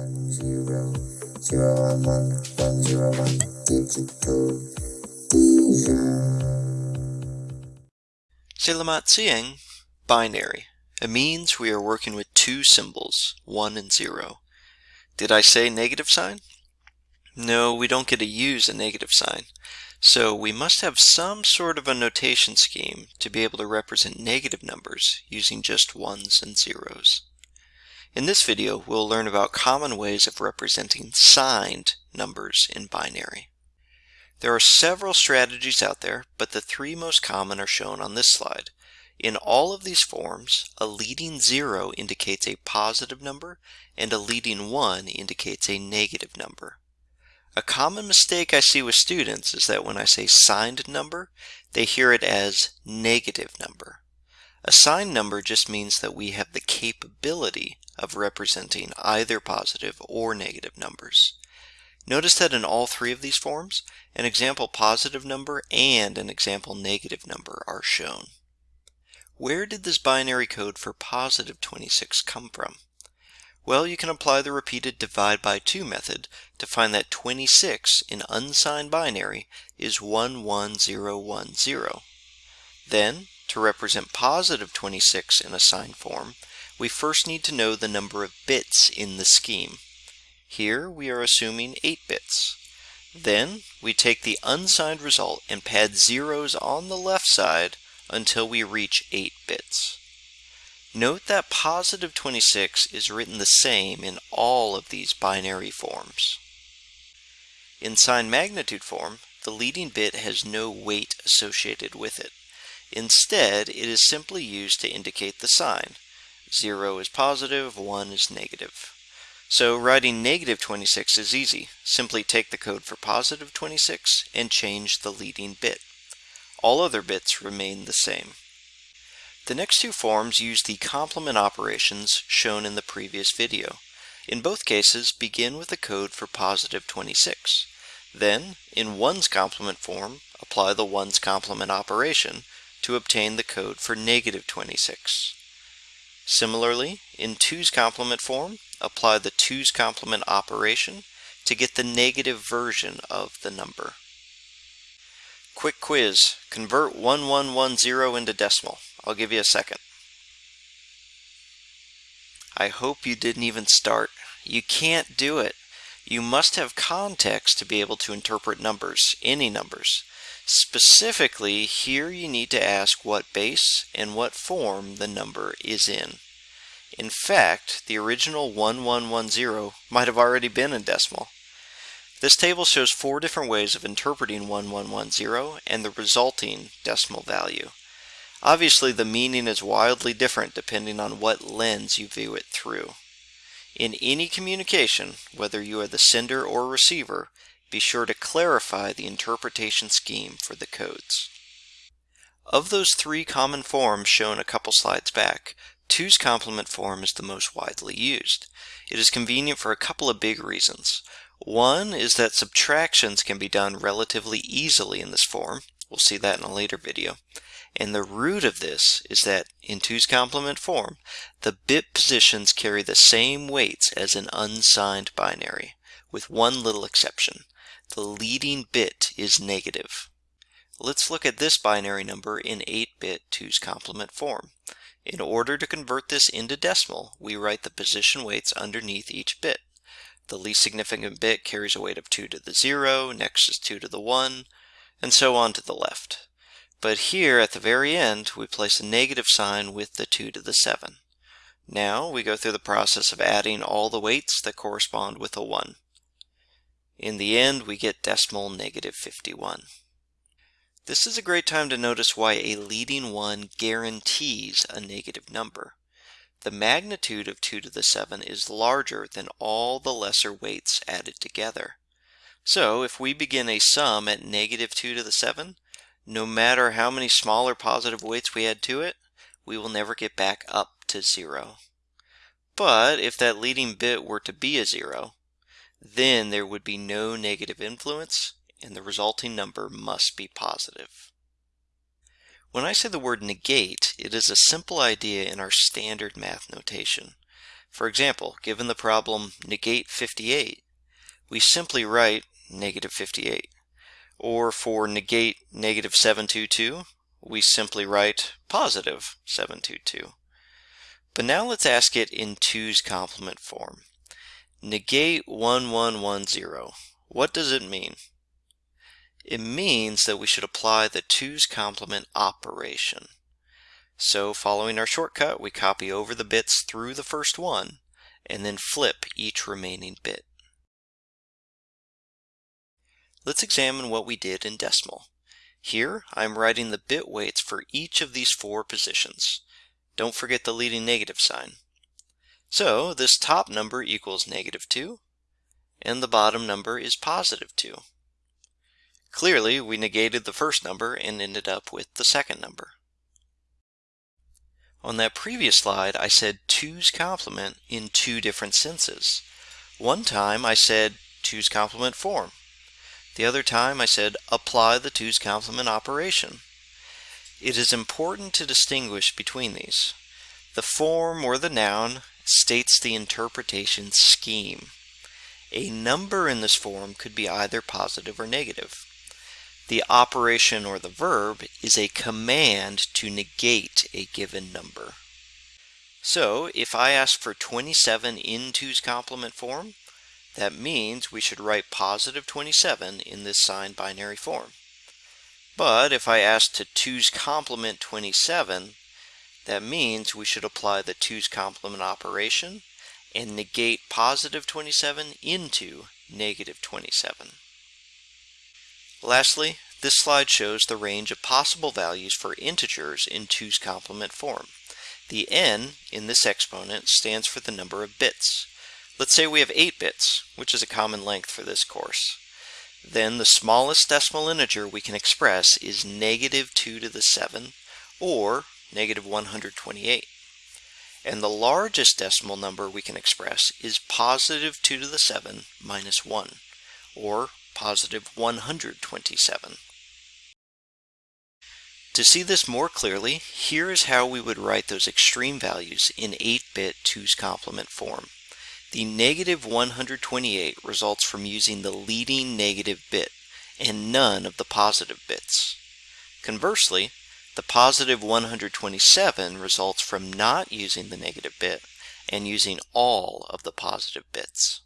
one zero zero one one one zero one digital Selamat siang, binary. It means we are working with two symbols, 1 and 0. Did I say negative sign? No, we don't get to use a negative sign. So we must have some sort of a notation scheme to be able to represent negative numbers using just ones and zeros. In this video, we'll learn about common ways of representing signed numbers in binary. There are several strategies out there, but the three most common are shown on this slide. In all of these forms, a leading zero indicates a positive number and a leading one indicates a negative number. A common mistake I see with students is that when I say signed number, they hear it as negative number. A signed number just means that we have the capability of representing either positive or negative numbers. Notice that in all three of these forms, an example positive number and an example negative number are shown. Where did this binary code for positive 26 come from? Well, you can apply the repeated divide by 2 method to find that 26 in unsigned binary is 11010. Then, to represent positive 26 in a signed form, we first need to know the number of bits in the scheme. Here we are assuming 8 bits. Then we take the unsigned result and pad zeros on the left side until we reach 8 bits. Note that positive 26 is written the same in all of these binary forms. In sign magnitude form, the leading bit has no weight associated with it. Instead, it is simply used to indicate the sign. 0 is positive, 1 is negative. So writing negative 26 is easy. Simply take the code for positive 26 and change the leading bit. All other bits remain the same. The next two forms use the complement operations shown in the previous video. In both cases, begin with the code for positive 26. Then, in ones complement form, apply the ones complement operation to obtain the code for negative 26. Similarly, in twos complement form, apply the twos complement operation to get the negative version of the number. Quick quiz. Convert 1110 into decimal. I'll give you a second. I hope you didn't even start. You can't do it. You must have context to be able to interpret numbers, any numbers. Specifically, here you need to ask what base and what form the number is in. In fact, the original 1110 might have already been in decimal. This table shows four different ways of interpreting 1110 and the resulting decimal value. Obviously, the meaning is wildly different depending on what lens you view it through. In any communication, whether you are the sender or receiver, be sure to clarify the interpretation scheme for the codes. Of those three common forms shown a couple slides back, Two's complement form is the most widely used. It is convenient for a couple of big reasons. One is that subtractions can be done relatively easily in this form. We'll see that in a later video. And the root of this is that in Two's complement form, the bit positions carry the same weights as an unsigned binary, with one little exception. The leading bit is negative. Let's look at this binary number in 8-bit 2's complement form. In order to convert this into decimal, we write the position weights underneath each bit. The least significant bit carries a weight of 2 to the 0, next is 2 to the 1, and so on to the left. But here at the very end, we place a negative sign with the 2 to the 7. Now we go through the process of adding all the weights that correspond with a 1. In the end, we get decimal negative 51. This is a great time to notice why a leading 1 guarantees a negative number. The magnitude of 2 to the 7 is larger than all the lesser weights added together. So if we begin a sum at negative 2 to the 7, no matter how many smaller positive weights we add to it, we will never get back up to 0. But if that leading bit were to be a 0, then there would be no negative influence and the resulting number must be positive. When I say the word negate, it is a simple idea in our standard math notation. For example, given the problem negate 58, we simply write negative 58. Or for negate negative 722, we simply write positive 722. But now let's ask it in 2's complement form. Negate 1110. What does it mean? It means that we should apply the 2's complement operation. So following our shortcut, we copy over the bits through the first one and then flip each remaining bit. Let's examine what we did in decimal. Here, I'm writing the bit weights for each of these four positions. Don't forget the leading negative sign. So this top number equals negative 2, and the bottom number is positive 2. Clearly, we negated the first number and ended up with the second number. On that previous slide, I said 2's complement in two different senses. One time I said 2's complement form. The other time I said apply the 2's complement operation. It is important to distinguish between these. The form or the noun states the interpretation scheme. A number in this form could be either positive or negative. The operation or the verb is a command to negate a given number. So if I ask for 27 in 2's complement form, that means we should write positive 27 in this signed binary form. But if I ask to 2's complement 27, that means we should apply the 2's complement operation and negate positive 27 into negative 27. Lastly, this slide shows the range of possible values for integers in 2's complement form. The n in this exponent stands for the number of bits. Let's say we have 8 bits, which is a common length for this course. Then the smallest decimal integer we can express is negative 2 to the 7, or negative 128. And the largest decimal number we can express is positive 2 to the 7 minus 1, or positive 127. To see this more clearly, here is how we would write those extreme values in 8-bit 2's complement form. The negative 128 results from using the leading negative bit and none of the positive bits. Conversely, the positive 127 results from not using the negative bit and using all of the positive bits.